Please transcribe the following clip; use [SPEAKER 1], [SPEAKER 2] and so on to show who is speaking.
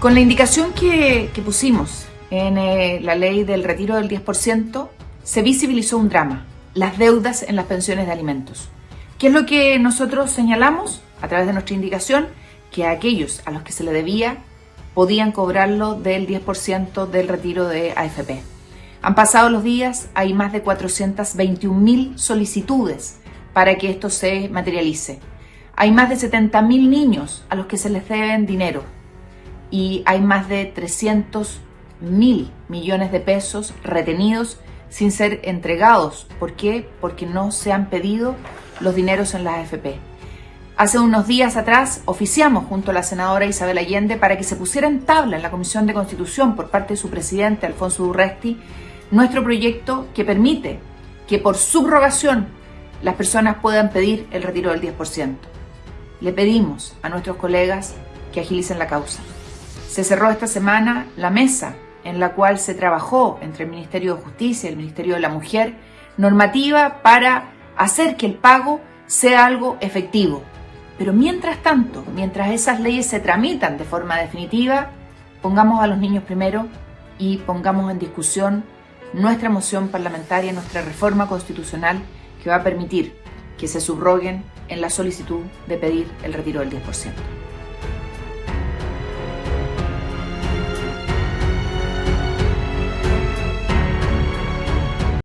[SPEAKER 1] Con la indicación que, pusimos en eh, la ley del retiro del 10%, se visibilizó un drama, las deudas en las pensiones de alimentos. ¿Qué es lo que nosotros señalamos a través de nuestra indicación? Que a aquellos a los que se le debía podían cobrarlo del 10% del retiro de AFP. Han pasado los días, hay más de 421.000 solicitudes para que esto se materialice. Hay más de 70.000 niños a los que se les deben dinero y hay más de 300 mil millones de pesos retenidos sin ser entregados. ¿Por qué? Porque no se han pedido los dineros en las AFP. Hace unos días atrás oficiamos junto a la senadora Isabel Allende para que se pusiera en tabla en la Comisión de Constitución por parte de su presidente Alfonso Durresti nuestro proyecto que permite que por subrogación las personas puedan pedir el retiro del 10%. Le pedimos a nuestros colegas que agilicen la causa. Se cerró esta semana la mesa en la cual se trabajó entre el Ministerio de Justicia y el Ministerio de la Mujer normativa para hacer que el pago sea algo efectivo. Pero mientras tanto, mientras esas leyes se tramitan de forma definitiva, pongamos a los niños primero y pongamos en discusión nuestra moción parlamentaria, nuestra reforma constitucional que va a permitir que se subroguen en la solicitud de pedir el retiro del 10%.